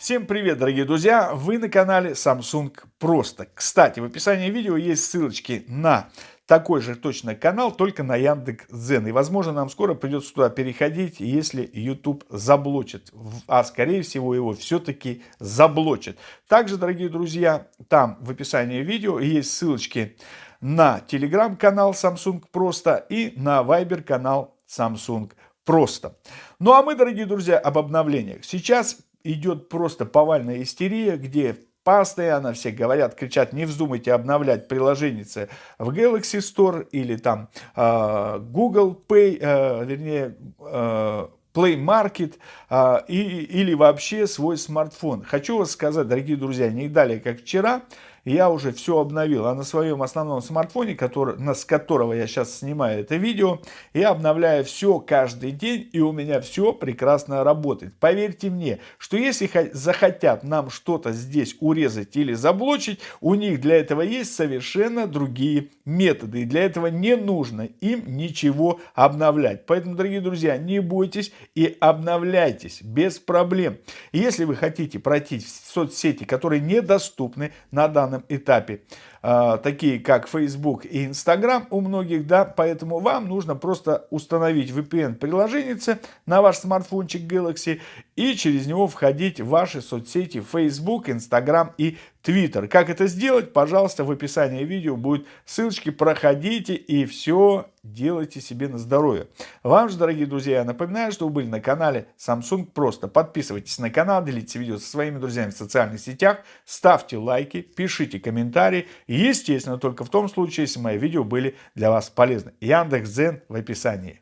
Всем привет, дорогие друзья! Вы на канале Samsung Просто. Кстати, в описании видео есть ссылочки на такой же точно канал, только на Яндекс.Дзен. И, возможно, нам скоро придется туда переходить, если YouTube заблочит. А, скорее всего, его все-таки заблочит. Также, дорогие друзья, там в описании видео есть ссылочки на телеграм-канал Samsung Просто и на Viber канал Samsung Просто. Ну а мы, дорогие друзья, об обновлениях. Сейчас идет просто повальная истерия, где постоянно все говорят, кричат, не вздумайте обновлять приложение в Galaxy Store или там э, Google Pay, э, вернее, э, Play Market э, и, или вообще свой смартфон. Хочу вас сказать, дорогие друзья, не далее, как вчера, я уже все обновил. А на своем основном смартфоне, который, с которого я сейчас снимаю это видео, я обновляю все каждый день, и у меня все прекрасно работает. Поверьте мне, что если захотят нам что-то здесь урезать или заблочить, у них для этого есть совершенно другие методы. И для этого не нужно им ничего обновлять. Поэтому, дорогие друзья, не бойтесь и обновляйтесь без проблем. Если вы хотите пройти в соцсети, которые недоступны на данный этапе, такие как Facebook и Instagram у многих, да, поэтому вам нужно просто установить VPN-приложение на ваш смартфончик Galaxy и через него входить в ваши соцсети Facebook, Instagram и Twitter. Как это сделать? Пожалуйста, в описании видео будет ссылочки, проходите и все делайте себе на здоровье. Вам же, дорогие друзья, я напоминаю, что вы были на канале Samsung Просто. Подписывайтесь на канал, делитесь видео со своими друзьями в социальных сетях, ставьте лайки, пишите комментарии. Естественно, только в том случае, если мои видео были для вас полезны. Яндекс.Дзен в описании.